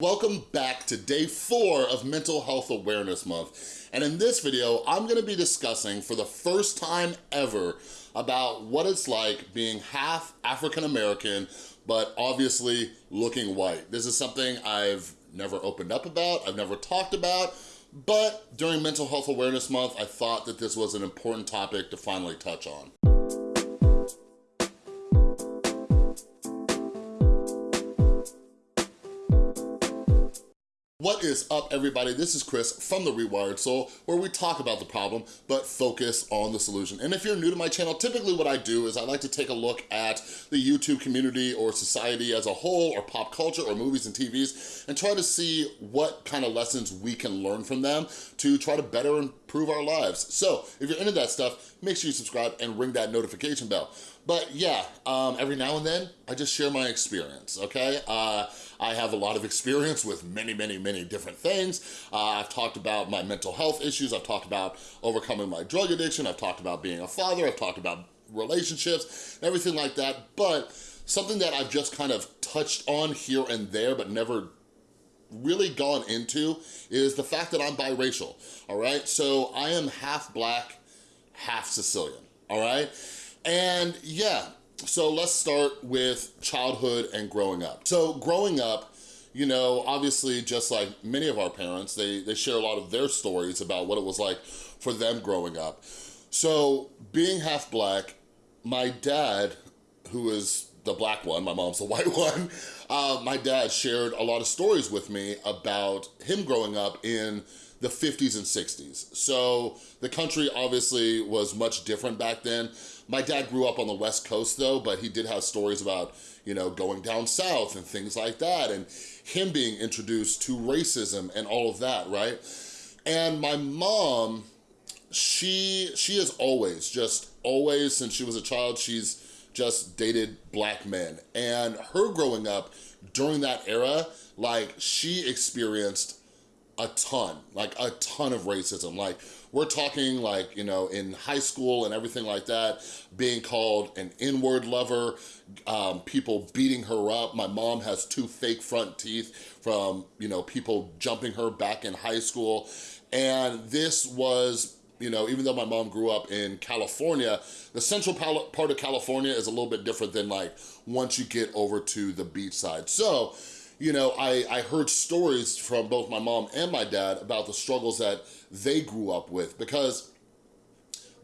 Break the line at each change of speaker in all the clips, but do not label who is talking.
Welcome back to day four of Mental Health Awareness Month. And in this video, I'm gonna be discussing for the first time ever about what it's like being half African-American, but obviously looking white. This is something I've never opened up about, I've never talked about, but during Mental Health Awareness Month, I thought that this was an important topic to finally touch on. What is up, everybody? This is Chris from The Rewired Soul, where we talk about the problem, but focus on the solution. And if you're new to my channel, typically what I do is I like to take a look at the YouTube community or society as a whole, or pop culture, or movies and TVs, and try to see what kind of lessons we can learn from them to try to better improve our lives. So if you're into that stuff, make sure you subscribe and ring that notification bell. But yeah, um, every now and then, I just share my experience, okay? Uh, I have a lot of experience with many, many, many different things. Uh, I've talked about my mental health issues. I've talked about overcoming my drug addiction. I've talked about being a father. I've talked about relationships, everything like that. But something that I've just kind of touched on here and there, but never really gone into is the fact that I'm biracial, all right? So I am half black, half Sicilian, all right? And yeah, so let's start with childhood and growing up. So growing up, you know, obviously just like many of our parents, they, they share a lot of their stories about what it was like for them growing up. So being half black, my dad, who is the black one, my mom's the white one, uh, my dad shared a lot of stories with me about him growing up in the 50s and 60s. So the country obviously was much different back then. My dad grew up on the West Coast though, but he did have stories about, you know, going down south and things like that and him being introduced to racism and all of that, right? And my mom, she, she has always, just always since she was a child, she's just dated black men. And her growing up during that era, like she experienced a ton, like a ton of racism. Like we're talking like, you know, in high school and everything like that, being called an N-word lover, um, people beating her up. My mom has two fake front teeth from, you know, people jumping her back in high school. And this was you know, even though my mom grew up in California, the central part of California is a little bit different than like once you get over to the beach side. So, you know, I, I heard stories from both my mom and my dad about the struggles that they grew up with because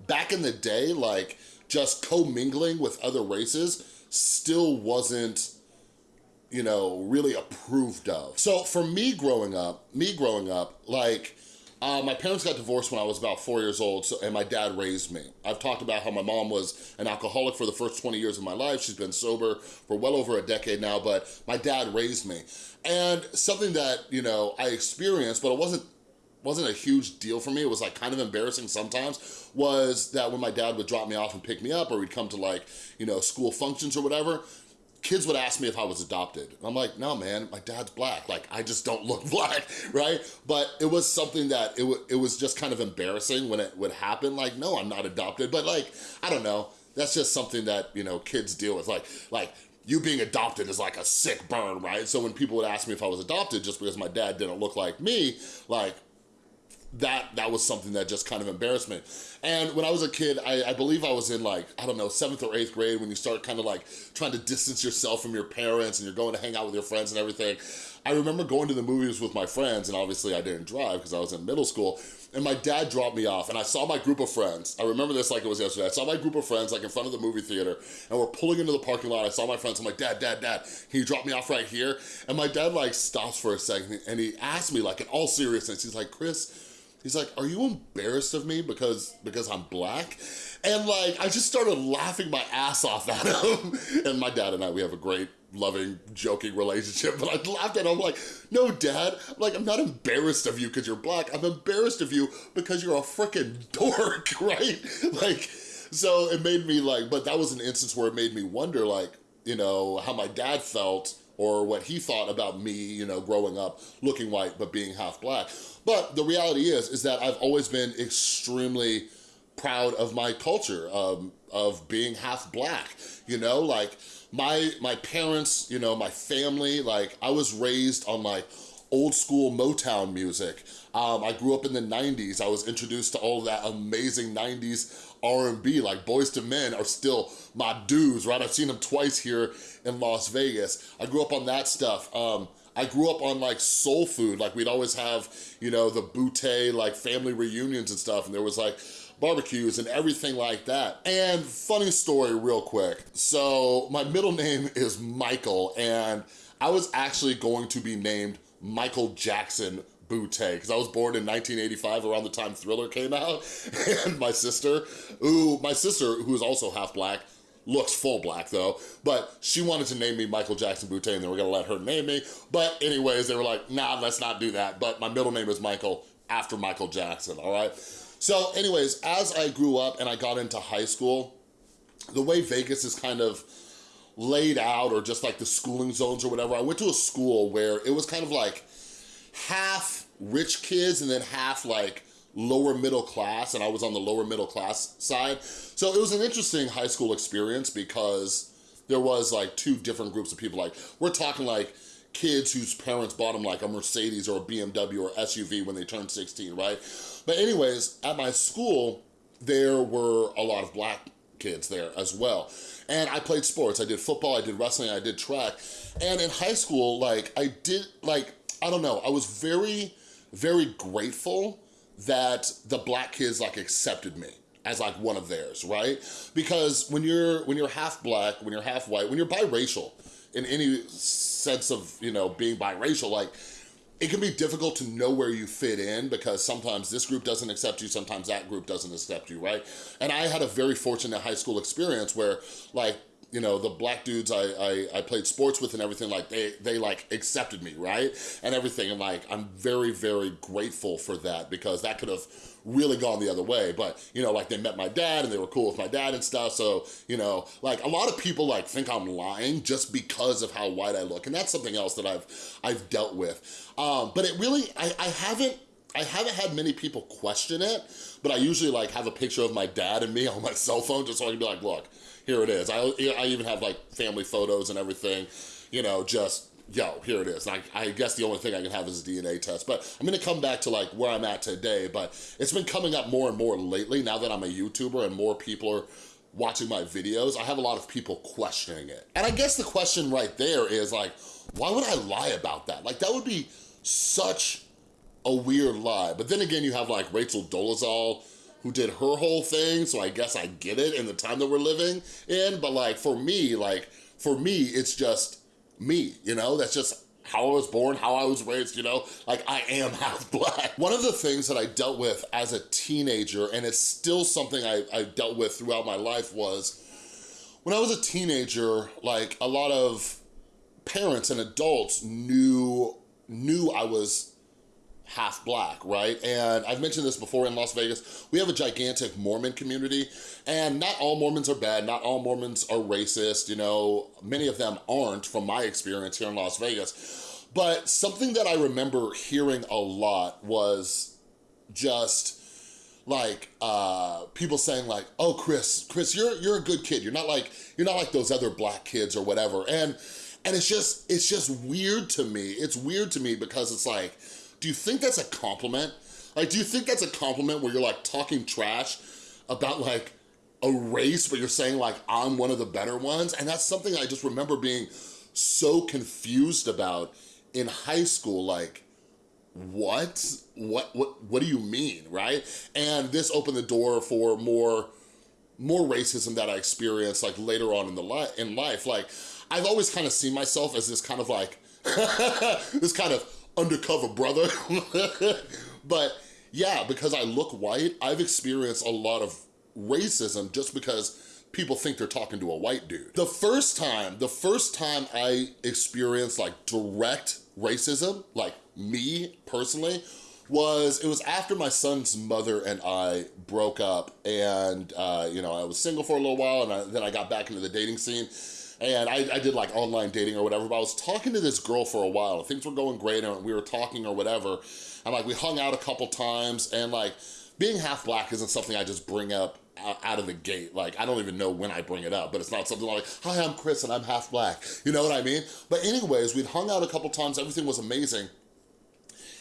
back in the day, like just commingling with other races still wasn't you know, really approved of. So for me growing up, me growing up, like, uh, my parents got divorced when I was about four years old, so, and my dad raised me. I've talked about how my mom was an alcoholic for the first 20 years of my life. She's been sober for well over a decade now, but my dad raised me. And something that, you know, I experienced, but it wasn't wasn't a huge deal for me, it was like kind of embarrassing sometimes, was that when my dad would drop me off and pick me up or we'd come to like, you know, school functions or whatever, kids would ask me if I was adopted. I'm like, no, man, my dad's black. Like, I just don't look black, right? But it was something that it, it was just kind of embarrassing when it would happen. Like, no, I'm not adopted. But like, I don't know. That's just something that, you know, kids deal with. Like, like you being adopted is like a sick burn, right? So when people would ask me if I was adopted just because my dad didn't look like me, like, that that was something that just kind of embarrassed me. And when I was a kid, I, I, believe I was in like, I don't know, seventh or eighth grade when you start kind of like trying to distance yourself from your parents and you're going to hang out with your friends and everything. I remember going to the movies with my friends and obviously I didn't drive because I was in middle school and my dad dropped me off and I saw my group of friends. I remember this like it was yesterday. I saw my group of friends like in front of the movie theater and we're pulling into the parking lot. I saw my friends. I'm like, dad, dad, dad, can you drop me off right here? And my dad like stops for a second and he asked me like in all seriousness, he's like, Chris, He's like, are you embarrassed of me because, because I'm black? And like, I just started laughing my ass off at him. and my dad and I, we have a great loving, joking relationship, but I laughed at him, I'm like, no, dad, I'm like, I'm not embarrassed of you because you're black. I'm embarrassed of you because you're a freaking dork, right? Like, so it made me like, but that was an instance where it made me wonder like, you know, how my dad felt or what he thought about me, you know, growing up looking white but being half black. But the reality is, is that I've always been extremely proud of my culture, um, of being half black, you know? Like, my, my parents, you know, my family, like, I was raised on like old school Motown music. Um, I grew up in the 90s. I was introduced to all that amazing 90s R&B, like Boyz II Men are still my dudes, right? I've seen them twice here in Las Vegas. I grew up on that stuff. Um, I grew up on like soul food, like we'd always have, you know, the bootay, like family reunions and stuff, and there was like barbecues and everything like that. And funny story real quick. So my middle name is Michael, and I was actually going to be named Michael Jackson Boutté because I was born in 1985 around the time Thriller came out and my sister, who my sister who is also half black, looks full black though, but she wanted to name me Michael Jackson Boutté and they were gonna let her name me. But anyways, they were like, nah, let's not do that. But my middle name is Michael after Michael Jackson, all right? So anyways, as I grew up and I got into high school, the way Vegas is kind of laid out or just like the schooling zones or whatever, I went to a school where it was kind of like half rich kids and then half like lower middle class and I was on the lower middle class side. So it was an interesting high school experience because there was like two different groups of people. Like we're talking like kids whose parents bought them like a Mercedes or a BMW or SUV when they turned 16, right? But anyways, at my school, there were a lot of black kids there as well. And I played sports. I did football, I did wrestling, I did track. And in high school, like I did, like, I don't know, I was very, very grateful that the black kids like accepted me as like one of theirs, right? Because when you're when you're half black, when you're half white, when you're biracial, in any sense of, you know, being biracial, like it can be difficult to know where you fit in because sometimes this group doesn't accept you, sometimes that group doesn't accept you, right? And I had a very fortunate high school experience where like you know, the black dudes I, I, I, played sports with and everything, like they, they like accepted me, right? And everything, and like, I'm very, very grateful for that because that could have really gone the other way. But, you know, like they met my dad and they were cool with my dad and stuff. So, you know, like a lot of people like think I'm lying just because of how white I look. And that's something else that I've, I've dealt with. Um, but it really, I, I haven't, I haven't had many people question it, but I usually like have a picture of my dad and me on my cell phone just so I can be like, look, here it is. I, I even have like family photos and everything, you know, just, yo, here it is. I, I guess the only thing I can have is a DNA test. But I'm gonna come back to like where I'm at today, but it's been coming up more and more lately now that I'm a YouTuber and more people are watching my videos, I have a lot of people questioning it. And I guess the question right there is like, why would I lie about that? Like that would be such a weird lie. But then again, you have like Rachel Dolezal, who did her whole thing, so I guess I get it in the time that we're living in, but like for me, like for me, it's just me, you know? That's just how I was born, how I was raised, you know? Like, I am half black. One of the things that I dealt with as a teenager, and it's still something I, I dealt with throughout my life was, when I was a teenager, like, a lot of parents and adults knew, knew I was half black, right? And I've mentioned this before in Las Vegas, we have a gigantic Mormon community and not all Mormons are bad, not all Mormons are racist, you know, many of them aren't from my experience here in Las Vegas. But something that I remember hearing a lot was just like uh people saying like oh chris chris you're you're a good kid. You're not like you're not like those other black kids or whatever. And and it's just it's just weird to me. It's weird to me because it's like do you think that's a compliment? Like, do you think that's a compliment where you're like talking trash about like a race, but you're saying like, I'm one of the better ones? And that's something I just remember being so confused about in high school, like, what? What, what, what do you mean, right? And this opened the door for more, more racism that I experienced like later on in the li in life. Like, I've always kind of seen myself as this kind of like, this kind of undercover brother. but yeah, because I look white, I've experienced a lot of racism just because people think they're talking to a white dude. The first time, the first time I experienced like direct racism, like me personally, was it was after my son's mother and I broke up and uh, you know I was single for a little while and I, then I got back into the dating scene and I, I, did like online dating or whatever, but I was talking to this girl for a while. Things were going great and we were talking or whatever. And like we hung out a couple times and like being half black isn't something I just bring up out of the gate. Like, I don't even know when I bring it up, but it's not something like, hi, I'm Chris and I'm half black. You know what I mean? But anyways, we'd hung out a couple times, everything was amazing.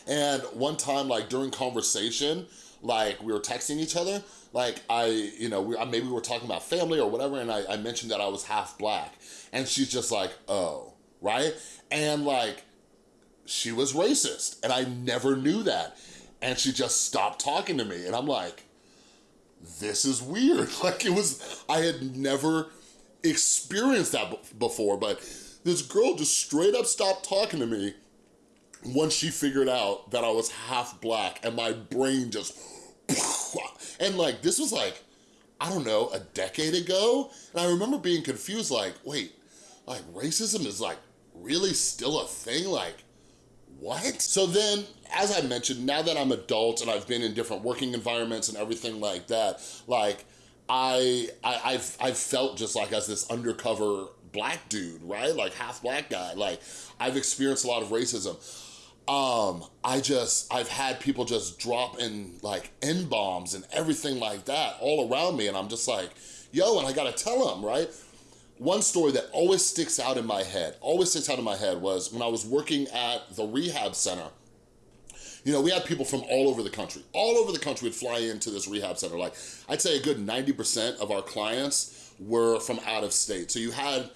And one time, like during conversation, like we were texting each other, like I, you know, we, maybe we were talking about family or whatever, and I, I mentioned that I was half black. And she's just like, oh, right? And like, she was racist, and I never knew that. And she just stopped talking to me, and I'm like, this is weird. Like it was, I had never experienced that before, but this girl just straight up stopped talking to me once she figured out that I was half black and my brain just, and like, this was like, I don't know, a decade ago. And I remember being confused, like, wait, like racism is like really still a thing? Like, what? So then, as I mentioned, now that I'm adult and I've been in different working environments and everything like that, like, I, I have I've felt just like as this undercover black dude, right? Like half black guy. Like I've experienced a lot of racism. Um, I just, I've had people just drop in like N-bombs and everything like that all around me. And I'm just like, yo, and I gotta tell them, right? One story that always sticks out in my head, always sticks out in my head was when I was working at the rehab center, you know, we had people from all over the country. All over the country would fly into this rehab center. Like, I'd say a good 90% of our clients were from out of state. So you had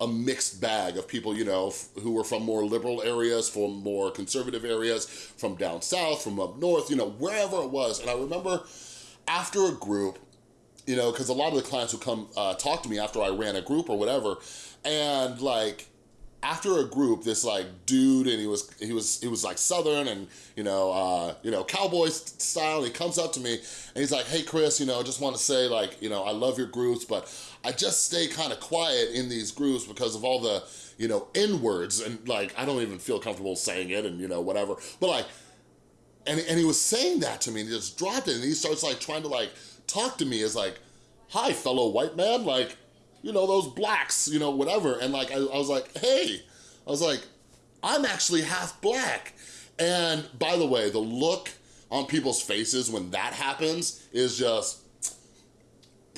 a mixed bag of people, you know, who were from more liberal areas, from more conservative areas, from down south, from up north, you know, wherever it was. And I remember after a group, you know, because a lot of the clients would come uh, talk to me after I ran a group or whatever, and like, after a group, this like dude, and he was he was he was like Southern and you know uh, you know cowboy style. And he comes up to me and he's like, "Hey Chris, you know, I just want to say like you know I love your groups, but I just stay kind of quiet in these groups because of all the you know N words and like I don't even feel comfortable saying it and you know whatever. But like, and and he was saying that to me and he just dropped it and he starts like trying to like talk to me as like, "Hi, fellow white man," like you know, those blacks, you know, whatever. And like, I, I was like, hey, I was like, I'm actually half black. And by the way, the look on people's faces when that happens is just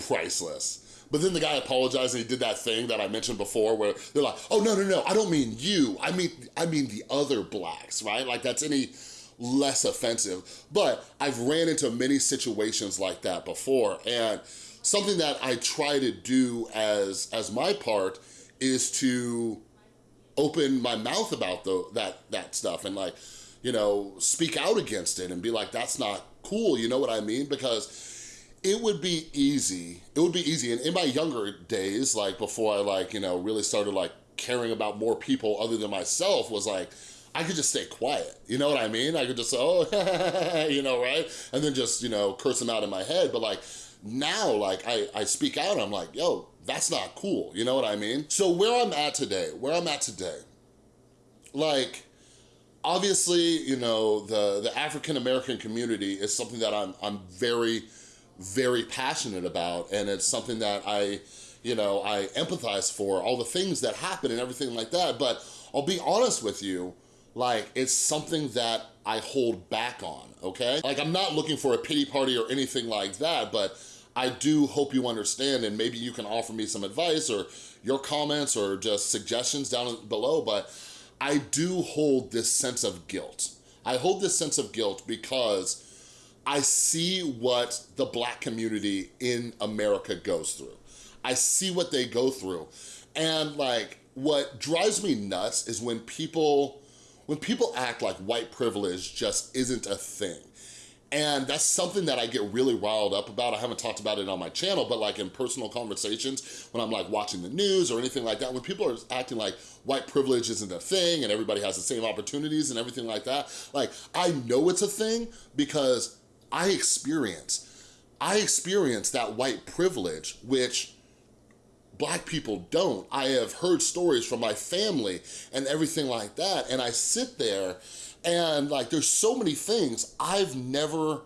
priceless. But then the guy apologized and he did that thing that I mentioned before where they're like, oh, no, no, no, I don't mean you. I mean, I mean the other blacks, right? Like that's any less offensive. But I've ran into many situations like that before. And something that I try to do as, as my part is to open my mouth about the, that, that stuff and like, you know, speak out against it and be like, that's not cool, you know what I mean? Because it would be easy, it would be easy, and in my younger days, like before I like, you know, really started like caring about more people other than myself was like, I could just stay quiet, you know what I mean? I could just oh, you know, right? And then just, you know, curse them out in my head, but like, now, like, I, I speak out, I'm like, yo, that's not cool, you know what I mean? So where I'm at today, where I'm at today, like, obviously, you know, the, the African-American community is something that I'm, I'm very, very passionate about, and it's something that I, you know, I empathize for, all the things that happen and everything like that, but I'll be honest with you, like, it's something that I hold back on, okay? Like, I'm not looking for a pity party or anything like that, but I do hope you understand and maybe you can offer me some advice or your comments or just suggestions down below, but I do hold this sense of guilt. I hold this sense of guilt because I see what the black community in America goes through. I see what they go through. And like, what drives me nuts is when people when people act like white privilege just isn't a thing. And that's something that I get really riled up about. I haven't talked about it on my channel, but like in personal conversations, when I'm like watching the news or anything like that, when people are acting like white privilege isn't a thing and everybody has the same opportunities and everything like that, like I know it's a thing because I experience, I experience that white privilege, which black people don't. I have heard stories from my family and everything like that, and I sit there and like there's so many things I've never,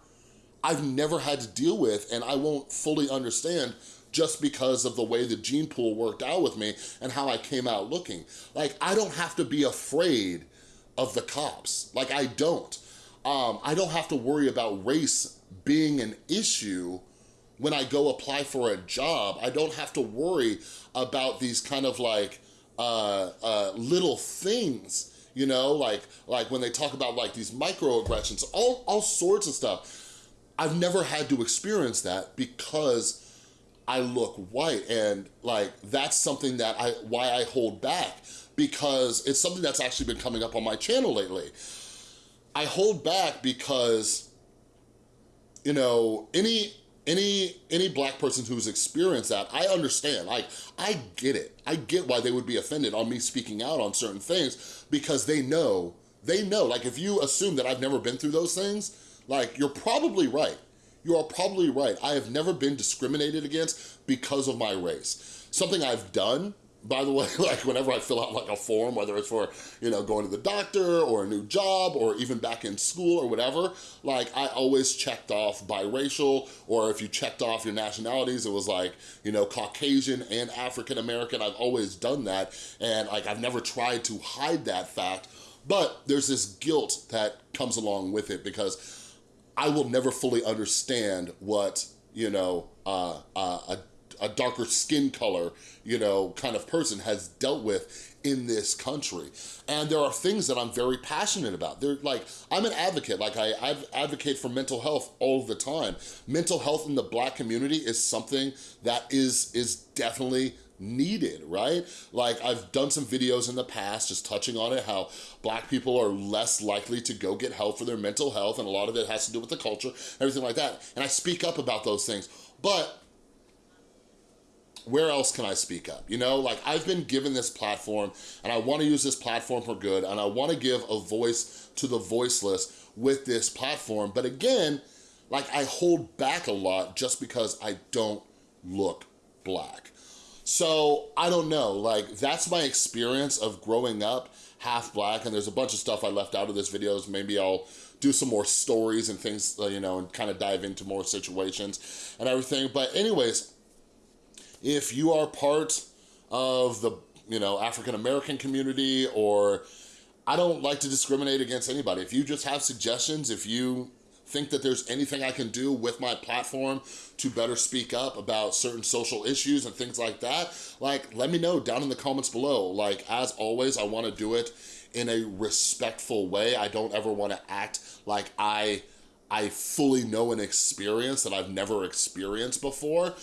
I've never had to deal with and I won't fully understand just because of the way the gene pool worked out with me and how I came out looking. Like, I don't have to be afraid of the cops. Like, I don't. Um, I don't have to worry about race being an issue when I go apply for a job. I don't have to worry about these kind of like uh, uh, little things you know, like like when they talk about like these microaggressions, all, all sorts of stuff. I've never had to experience that because I look white and like that's something that I why I hold back because it's something that's actually been coming up on my channel lately. I hold back because you know, any any any black person who's experienced that, I understand. Like, I get it. I get why they would be offended on me speaking out on certain things because they know, they know. Like, if you assume that I've never been through those things, like, you're probably right. You are probably right. I have never been discriminated against because of my race. Something I've done by the way, like whenever I fill out like a form, whether it's for, you know, going to the doctor or a new job or even back in school or whatever, like I always checked off biracial or if you checked off your nationalities, it was like, you know, Caucasian and African American. I've always done that and like I've never tried to hide that fact, but there's this guilt that comes along with it because I will never fully understand what, you know, uh, uh, a a darker skin color, you know, kind of person has dealt with in this country. And there are things that I'm very passionate about. They're like, I'm an advocate, like I, I advocate for mental health all the time. Mental health in the black community is something that is, is definitely needed, right? Like I've done some videos in the past just touching on it, how black people are less likely to go get help for their mental health and a lot of it has to do with the culture, everything like that. And I speak up about those things. But where else can I speak up? You know, like I've been given this platform and I wanna use this platform for good and I wanna give a voice to the voiceless with this platform. But again, like I hold back a lot just because I don't look black. So I don't know, like that's my experience of growing up half black and there's a bunch of stuff I left out of this videos. Maybe I'll do some more stories and things, uh, you know, and kind of dive into more situations and everything. But anyways, if you are part of the, you know, African-American community or I don't like to discriminate against anybody. If you just have suggestions, if you think that there's anything I can do with my platform to better speak up about certain social issues and things like that, like let me know down in the comments below. Like as always, I wanna do it in a respectful way. I don't ever wanna act like I, I fully know an experience that I've never experienced before,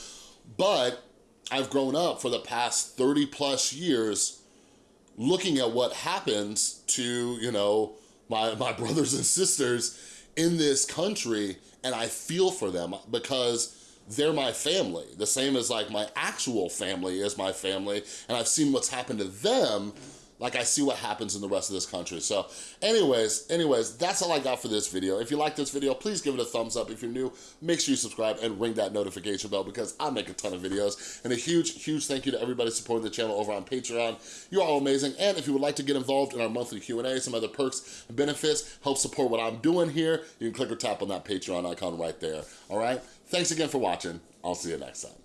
but I've grown up for the past 30 plus years looking at what happens to, you know, my, my brothers and sisters in this country and I feel for them because they're my family. The same as like my actual family is my family and I've seen what's happened to them like I see what happens in the rest of this country. So anyways, anyways, that's all I got for this video. If you like this video, please give it a thumbs up. If you're new, make sure you subscribe and ring that notification bell because I make a ton of videos. And a huge, huge thank you to everybody supporting the channel over on Patreon. You're all amazing. And if you would like to get involved in our monthly Q&A, some other perks and benefits, help support what I'm doing here, you can click or tap on that Patreon icon right there. All right? Thanks again for watching. I'll see you next time.